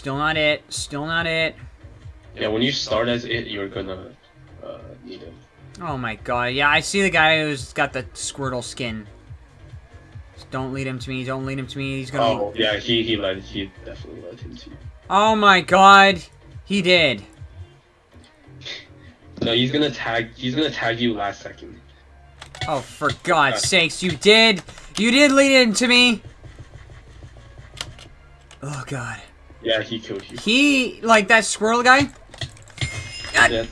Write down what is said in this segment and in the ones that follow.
Still not it. Still not it. Yeah, when you start as it, you're gonna uh, need him. Oh my god. Yeah, I see the guy who's got the Squirtle skin. Just don't lead him to me. Don't lead him to me. He's gonna. Oh, yeah, he he led he definitely led him to you. Oh my god. He did. No, he's gonna tag. He's gonna tag you last second. Oh, for God's sakes, you did! You did lead him to me! Oh god. Yeah, he killed you. He, like that squirrel guy? God. Yeah,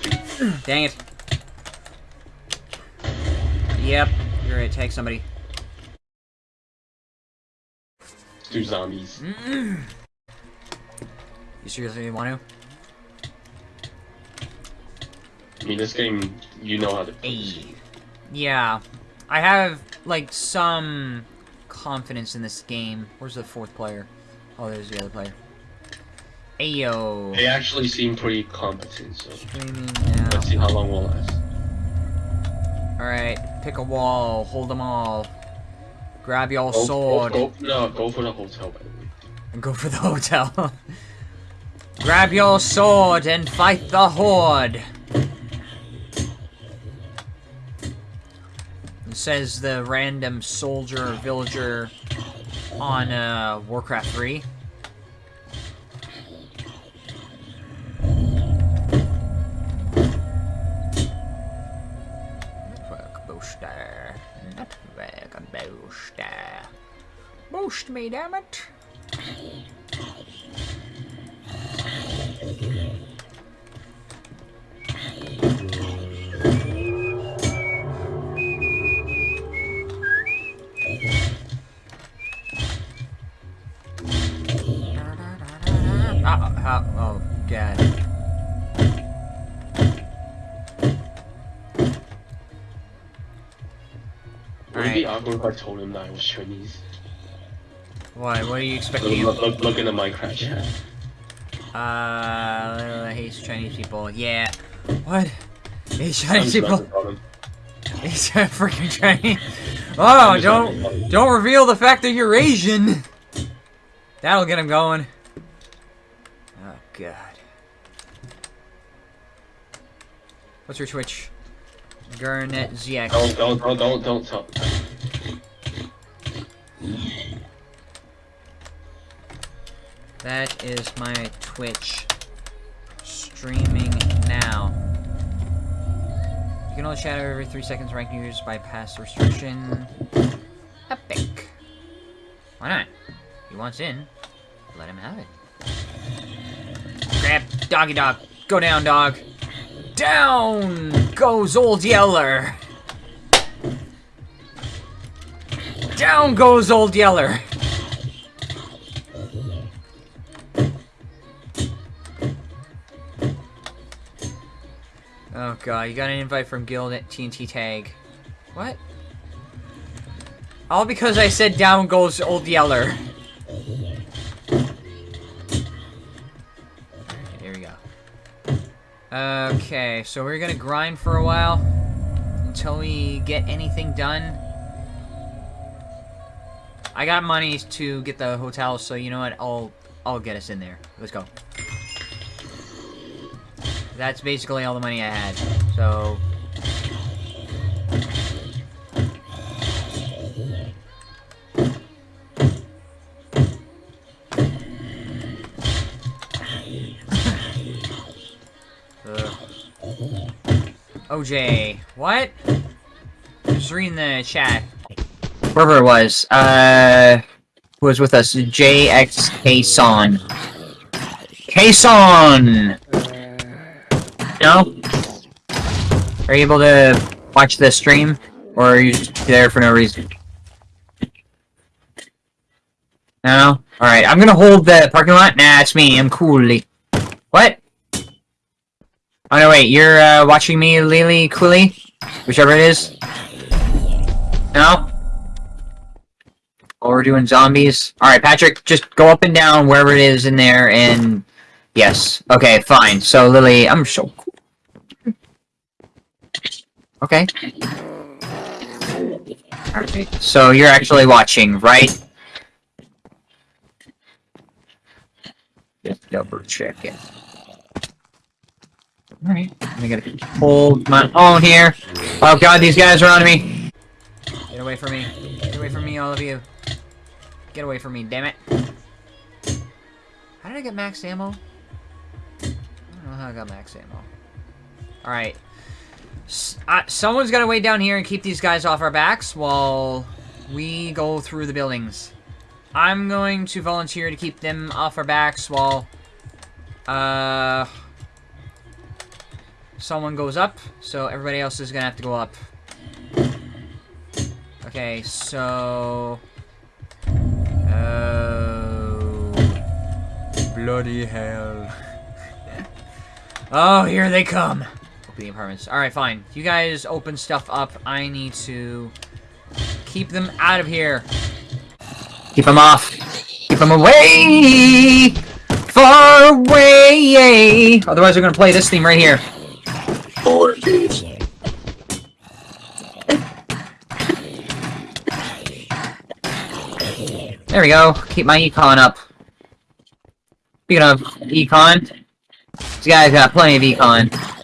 Dang it. Yep, you're gonna take somebody. two zombies. Mm. You seriously want to? I mean, this game, you know how to. to? play Hey. Yeah. I have, like, some confidence in this game. Where's the fourth player? Oh, there's the other player. Ayo. They actually seem pretty competent, so let's see how long we'll last. Alright, pick a wall, hold them all. Grab your Go, sword. Go, go, no, go for the hotel, by the way. and go for the hotel. Grab your sword and fight the horde. It says the random soldier or villager on uh, Warcraft 3. Boost me, damn it. Ah, ah, oh, God. Would it be awkward if I told him that I was Chinese? Why? What are you expecting? look, look, look in the Minecraft chat. Uh, hate Chinese people. Yeah. What? Hate Chinese people? He's a freaking Chinese. Oh, I'm just about to don't don't reveal the fact that you're Asian. That'll get him going. Oh God. What's your Twitch? Garnet ZX. Don't, don't, don't, don't, don't tell. That is my Twitch. Streaming now. You can only chat every three seconds. Rank users bypass restriction. Epic. Why not? He wants in. Let him have it. Grab doggy dog. Go down, dog. Down goes old Yeller. Down goes old Yeller. God, uh, you got an invite from Guild at TNT Tag. What? All because I said down goes old Yeller. Here we go. Okay, so we're gonna grind for a while until we get anything done. I got money to get the hotel, so you know what? I'll I'll get us in there. Let's go. That's basically all the money I had. So. OJ, what? Just reading the chat. Whoever it was, uh, was with us, JXK Son. No? Are you able to watch the stream? Or are you just there for no reason? No? Alright, I'm gonna hold the parking lot. Nah, it's me. I'm coolly. What? Oh no, wait, you're uh, watching me, Lily Cooley? Whichever it is? No? Or we're doing zombies? Alright, Patrick, just go up and down wherever it is in there and... Yes. Okay, fine. So, Lily, I'm so cool. Okay. So you're actually watching, right? Just double check it. Alright, I'm gonna hold my own here. Oh god, these guys are on me! Get away from me. Get away from me, all of you. Get away from me, damn it. How did I get max ammo? I don't know how I got max ammo. Alright. Uh, someone's gotta wait down here and keep these guys off our backs while we go through the buildings. I'm going to volunteer to keep them off our backs while... Uh... Someone goes up, so everybody else is gonna have to go up. Okay, so... Oh... Bloody hell. oh, here they come! The apartments. Alright, fine. You guys open stuff up. I need to keep them out of here. Keep them off. Keep them away! Far away! Otherwise, we're gonna play this theme right here. There we go. Keep my econ up. Speaking of econ, these guys got plenty of econ.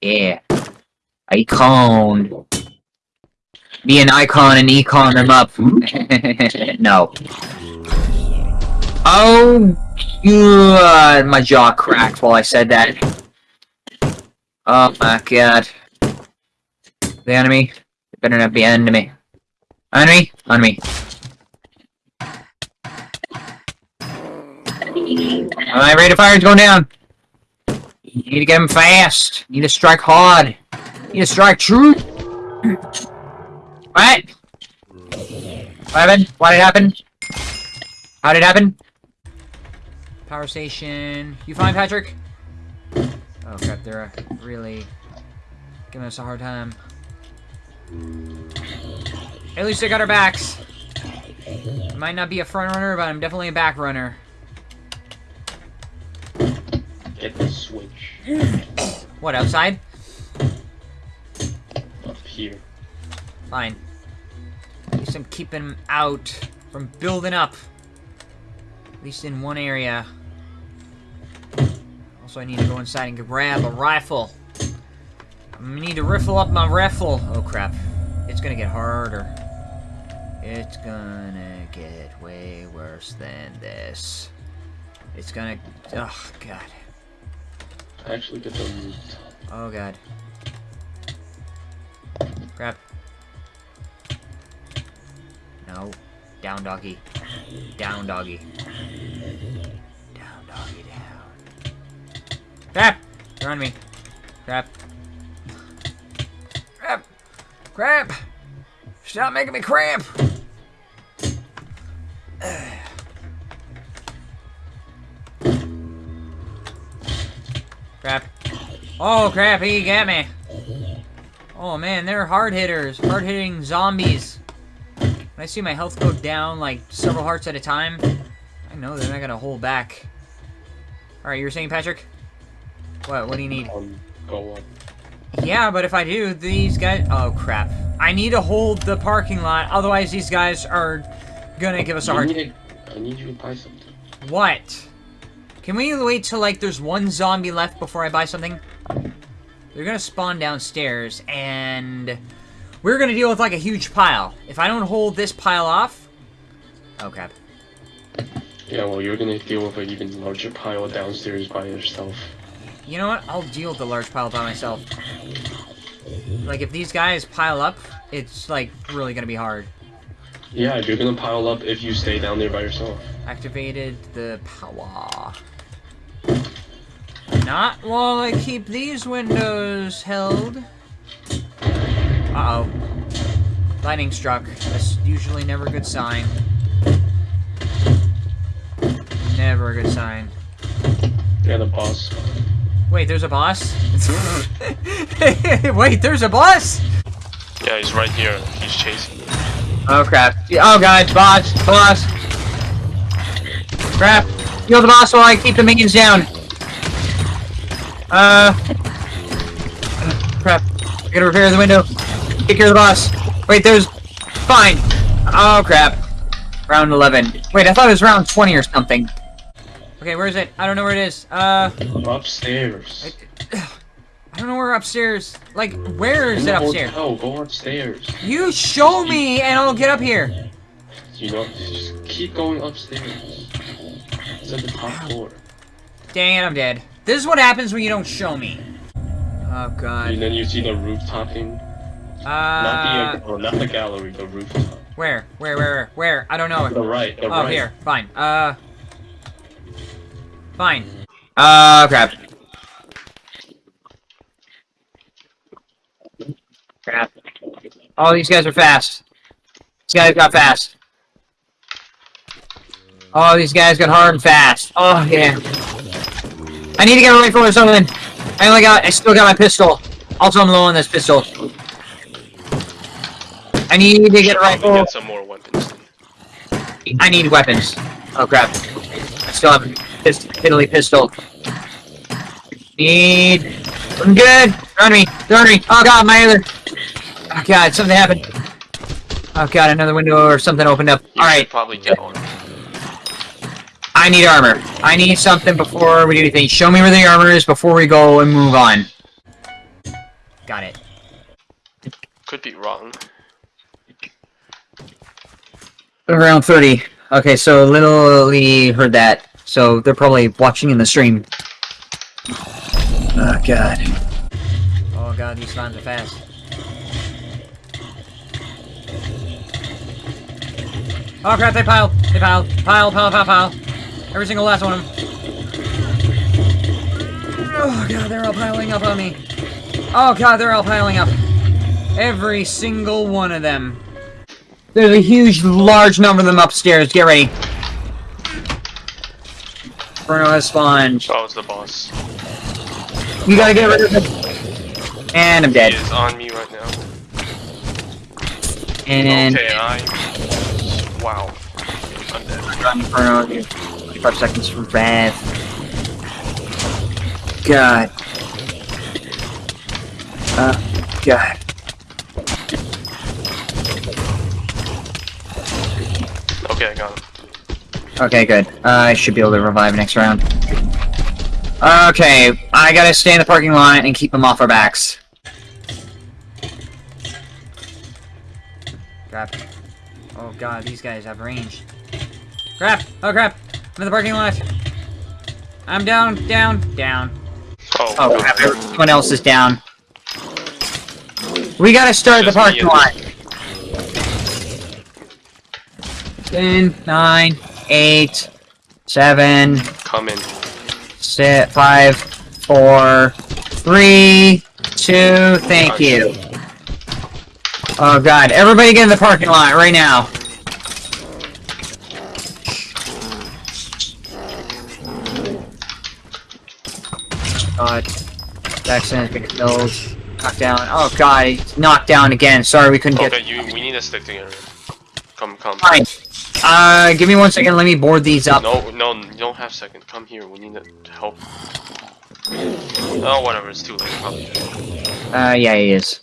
Yeah. Icon. Be an icon and econ them up. no. Oh, God. My jaw cracked while I said that. Oh my god. The enemy? It better not be enemy. Enemy? Enemy. Alright, rate of fire is going down. You need to get him fast. You need to strike hard. You need to strike true. what? What happened? What did it happen? How did it happen? Power station. You fine, Patrick? Oh crap, they're uh, really giving us a hard time. At least they got our backs. Might not be a front runner, but I'm definitely a back runner. Get the switch What, outside? up here. Fine. At least I'm keeping them out from building up. At least in one area. Also, I need to go inside and grab a rifle. I need to riffle up my rifle. Oh, crap. It's gonna get harder. It's gonna get way worse than this. It's gonna... Oh, God. Actually, get the loot. Oh, God. Crap. No. Down, doggy. Down, doggy. Down, doggy, down. Crap! They're on me. Crap. Crap! Crap! Stop making me cramp! Crap. Oh, crap, he got me. Oh, man, they're hard hitters. Hard hitting zombies. When I see my health go down, like, several hearts at a time, I know they're not gonna hold back. Alright, you were saying, Patrick? What, what do you need? Um, go up. Yeah, but if I do, these guys... Oh, crap. I need to hold the parking lot, otherwise these guys are gonna give us a hard... need to- I need you to buy something. What? Can we wait till, like, there's one zombie left before I buy something? They're gonna spawn downstairs, and... We're gonna deal with, like, a huge pile. If I don't hold this pile off... Oh, crap. Yeah, well, you're gonna deal with an even larger pile downstairs by yourself. You know what? I'll deal with the large pile by myself. Like, if these guys pile up, it's, like, really gonna be hard. Yeah, you're gonna pile up if you stay down there by yourself. Activated the power. Not while I keep these windows held. Uh-oh. Lightning struck. That's usually never a good sign. Never a good sign. Yeah, the boss. Wait, there's a boss? Wait, there's a boss? Yeah, he's right here. He's chasing. Oh crap. Oh god, boss, boss. Crap. Kill the boss while I keep the minions down. Uh. Crap. I gotta repair the window. Take care of the boss. Wait, there's. Fine. Oh crap. Round 11. Wait, I thought it was round 20 or something. Okay, where is it? I don't know where it is. Uh, I'm Upstairs. I don't know where upstairs. Like, where is it upstairs? hotel, go upstairs. You show me and I'll get up here. You know, just keep going upstairs. It's at the top floor. Dang it, I'm dead. This is what happens when you don't show me. Oh, god. And then you see the rooftop thing. Uh, Not the, oh, not the gallery, the rooftop. where? Where, where, where? Where? I don't know. The right, the Oh, right. here. Fine. Uh. Fine. Uh, crap. Crap. Oh, these guys are fast. These guys got fast. Oh, these guys got hard and fast. Oh, yeah. I need to get a rifle or something. I only got, I still got my pistol. Also, I'm low on this pistol. I need to get a rifle. get some more weapons. I need weapons. Oh crap. I still have a pist fiddly pistol. Need... I'm good! They're on me! They're on me! Oh god, my other... Oh god, something happened. Oh god, another window or something opened up. You Alright, probably get on. I need armor. I need something before we do anything. Show me where the armor is before we go and move on. Got it. Could be wrong. Around 30. Okay, so Little Lee heard that. So they're probably watching in the stream. Oh god. Oh god, these spawns are fast. Oh crap, they piled! They piled! Pile, pile, pile, pile! Every single last one of them. Oh god, they're all piling up on me. Oh god, they're all piling up. Every single one of them. There's a huge, large number of them upstairs. Get ready. Bruno has spawned. Oh, it's the boss. You gotta get rid of him. And I'm dead. He is on me right now. And Okay, I. Wow. I'm dead. run Bruno. 25 seconds for Rev. God. Uh, God. Okay, I got him. Okay, good. Uh, I should be able to revive next round. Okay, I gotta stay in the parking lot and keep them off our backs. Crap. Oh god, these guys have range. Crap! Oh crap! I'm in the parking lot! I'm down, down, down. Oh, Oh crap, everyone else is down. We gotta start the parking lot. 10, 9, 8, 7, Come in. Sit, five, four, three, two, thank you. Oh god, everybody get in the parking lot right now. God. Jackson has been killed. Knocked down. Oh god, he's knocked down again. Sorry we couldn't get Okay, you. We need to stick together. Come, come. Fine. Uh, give me one second, let me board these up. No, no, you don't have second. Come here. We need to help. Oh, whatever. It's too late. Probably. Uh, yeah, he is.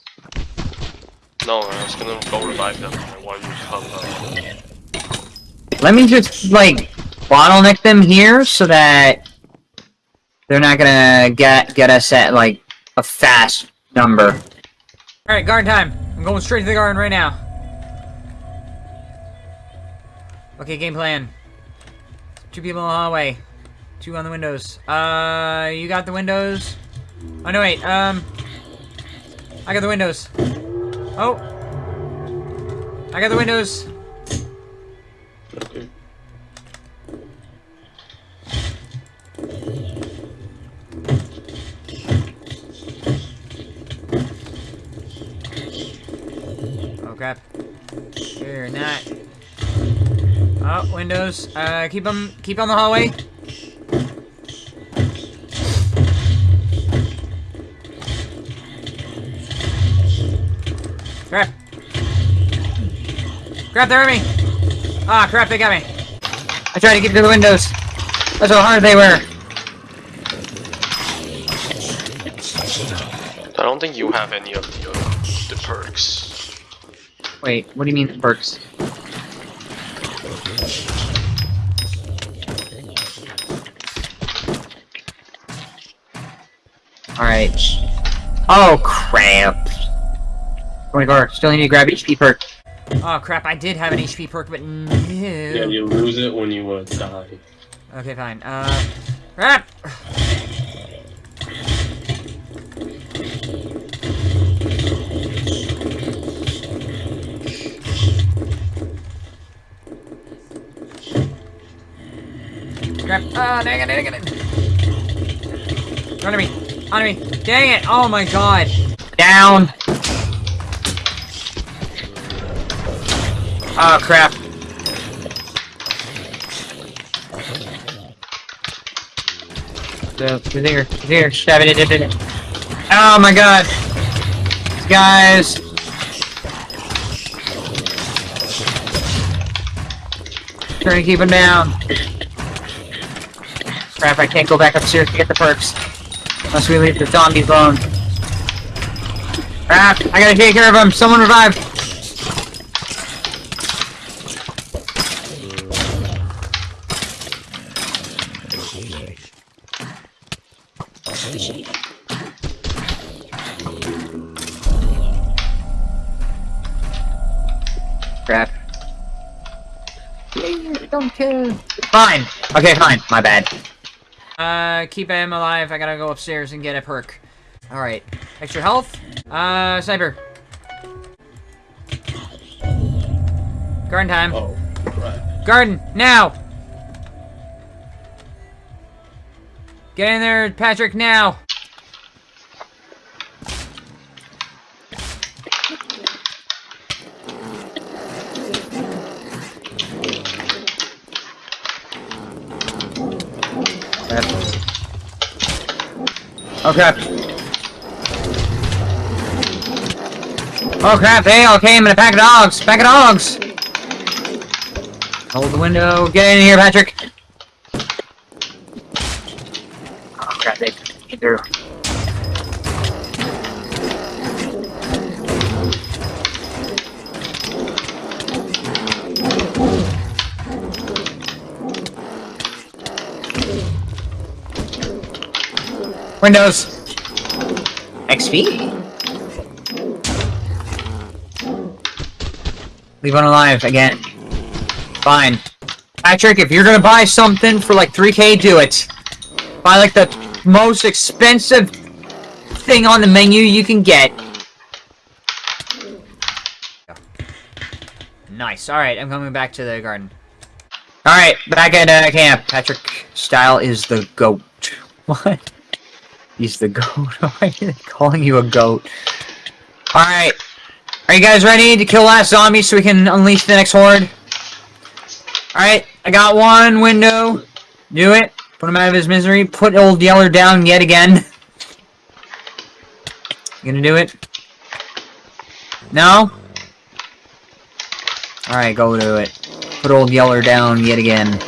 No, I was gonna go revive them while you come. Uh, Let me just, like, bottleneck them here so that they're not gonna get get us at, like, a fast number. Alright, garden time. I'm going straight to the garden right now. Okay, game plan. Two people in the hallway. Two on the windows. Uh, you got the windows? Oh, no, wait, um... I got the windows. Oh! I got the windows. Oh crap. You're not. Oh, windows. Uh, keep them, keep on the hallway. Crap. Crap, they're at me. Ah, crap, they got me. I tried to get to the windows. That's how hard they were. I don't think you have any of the, uh, the perks. Wait, what do you mean perks? Alright. Oh, crap. Oh my god, still need to grab HP perk. Oh crap, I did have an HP perk, but no. Yeah, you lose it when you uh, die. Okay, fine. Uh, crap! Crap. Ah, dang it, dang it, dang it. Under me. Under me. Dang it. Oh my god. Down. Oh, crap. So, here, here, stab it, it, it, it. Oh my god. Guys. Trying to keep him down. Crap, I can't go back upstairs to get the perks. Unless we leave the zombies alone. Crap, I gotta take care of him. Someone revive. Crap. Don't kill. Fine. Okay, fine. My bad. Uh, keep him alive. I gotta go upstairs and get a perk. Alright. Extra health. Uh, sniper. Garden time. Oh, right. Garden, now! Get in there, Patrick, now! Oh crap. Oh crap, they all came in a pack of dogs! Pack of dogs! Hold the window, get in here, Patrick! Oh crap, they came through. Windows! XP? Leave one alive again. Fine. Patrick, if you're gonna buy something for like 3k, do it. Buy like the most expensive thing on the menu you can get. Nice. Alright, I'm coming back to the garden. Alright, back at uh, camp. Patrick Style is the goat. What? He's the goat. Why are they calling you a goat? Alright. Are you guys ready to kill last zombie so we can unleash the next horde? Alright, I got one window. Do it. Put him out of his misery. Put old Yeller down yet again. You gonna do it? No? Alright, go do it. Put old Yeller down yet again.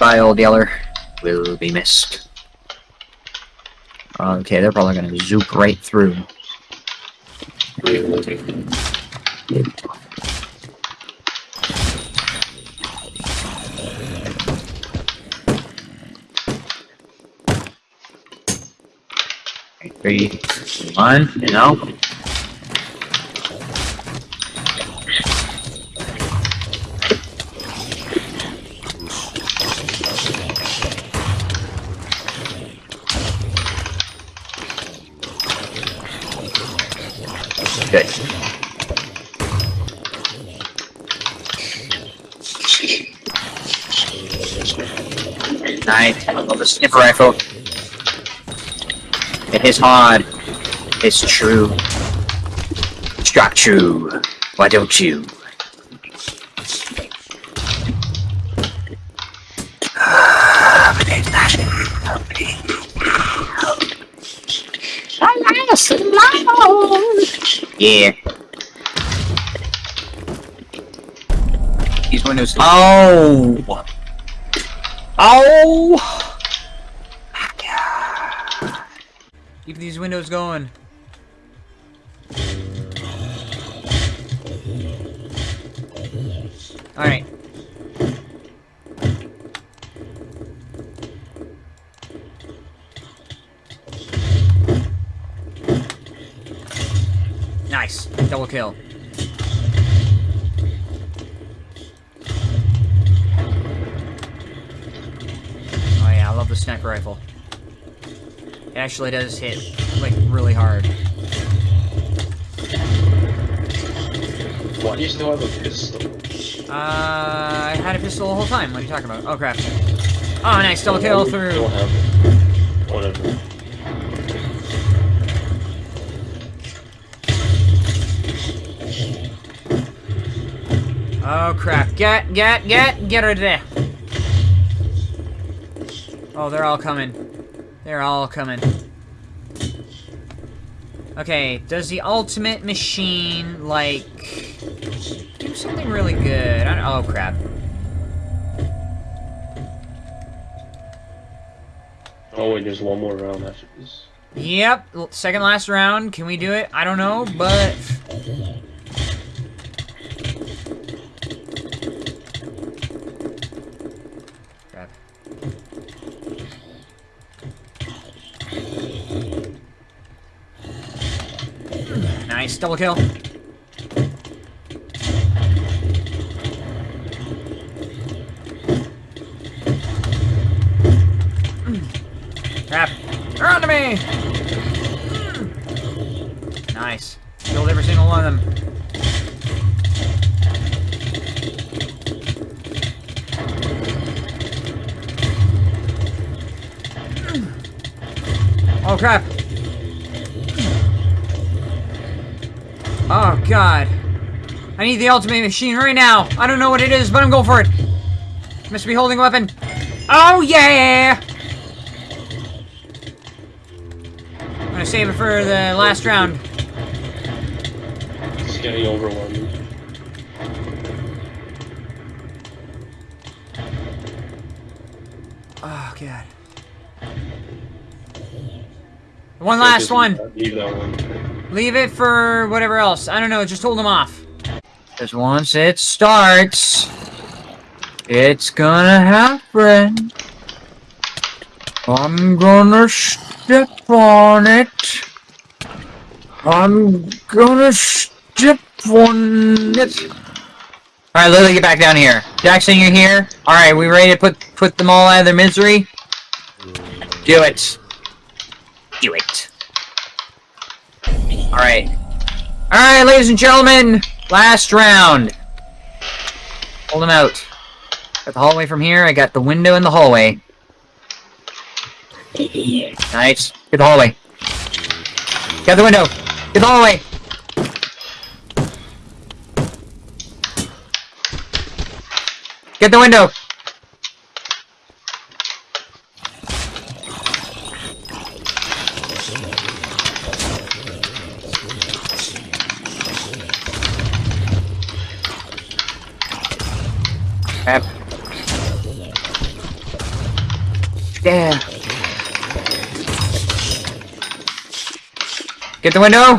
Old Yeller. Will be missed. Okay, they're probably gonna zoop right through. Three, one, you know. Good. Nice. The sniffer rifle. It is hard. It's true. Struck true. Why don't you? Yeah. These windows. Oh. Oh. Keep these windows going. Alright. Nice. Double kill. Oh yeah, I love the sniper rifle. It actually does hit, like, really hard. Why do you still have a pistol? Uh, I had a pistol the whole time. What are you talking about? Oh, crap. Oh, nice. Double kill Why do you through. still have it? Whatever. Oh, crap. Get, get, get, get her there. Oh, they're all coming. They're all coming. Okay, does the ultimate machine, like, do something really good? I oh, crap. Oh wait, there's one more round after this. Yep, second last round. Can we do it? I don't know, but... Crap. Nice, double kill. Crap. They're me! Nice. Killed every single one of them. Oh crap. Oh god. I need the ultimate machine right now. I don't know what it is, but I'm going for it. Must be holding a weapon. Oh yeah! I'm gonna save it for the last round. It's getting overwhelming. Oh god. One last one. Leave that one. Leave it for whatever else. I don't know. Just hold them off. Because once it starts, it's gonna happen. I'm gonna step on it. I'm gonna step on it. Alright, Lily, get back down here. Jackson, you're here? Alright, we ready to put put them all out of their misery? Do it. Do it. Alright. Alright, ladies and gentlemen! Last round. Hold them out. Got the hallway from here, I got the window in the hallway. Nice. Get the hallway. Get the window. Get the hallway. Get the window. Crap. Yeah. Get the window.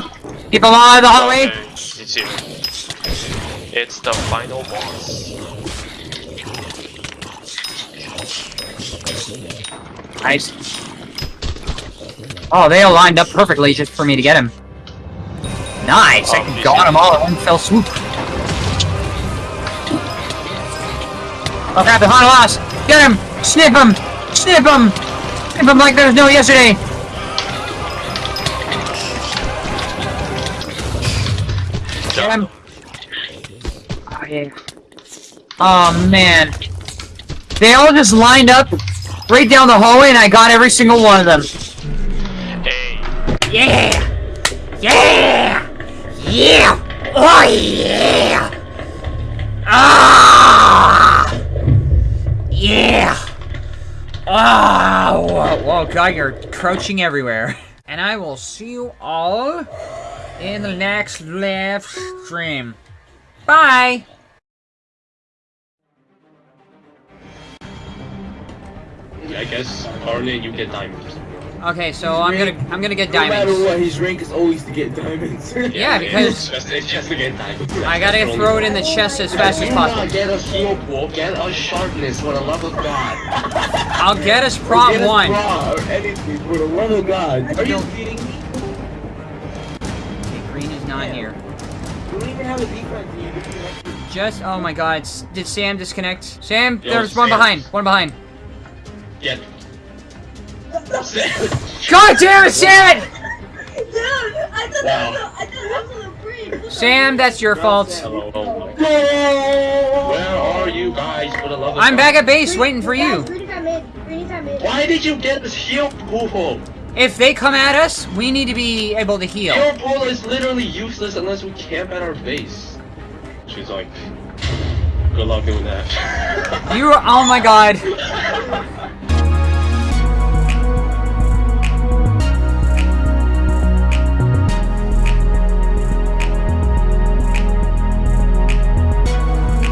Keep them all out of the hallway. Okay, it's here. It's the final boss. Nice. Oh, they all lined up perfectly just for me to get him. Nice! I Oh, got them all in one fell swoop. Oh the Hana lost! Get him! Snip him! Snip him! Snip him like there was no yesterday! Get him! Oh yeah. Oh man. They all just lined up right down the hallway and I got every single one of them. Hey, Yeah! Yeah! Yeah! Oh yeah! Ah! Yeah! Oh! Whoa, whoa, God, you're crouching everywhere. And I will see you all in the next live stream. Bye! I guess, you get diamonds. Okay, so I'm gonna I'm gonna get No matter what, his rank is always to get diamonds. Yeah, because- it's just, it's just to get diamonds. I gotta throw it in the chest as fast as possible. not get a heal pool, get a sharpness for the love of God. I'll get us Get prop us one. bra or anything, for the love of God. Are you kidding me? Okay, green is not Yeah. here. We don't even have a defense team. We can actually- Just oh my god, did Sam disconnect? Sam, Yo, there's one behind. One behind. Get. God damn it, Sam! Dude, I thought Wow. that was a, I thought that was a free. Sam, that's your fault. Hello, oh my. Where are you guys for the love of I'm God? back at base waiting for you. Green got mid. Green got mid. Why did you get this heal pool? If they come at us, we need to be able to heal. Heal pool is literally useless unless we camp at our base. She's like, good luck doing that. You are, oh my god.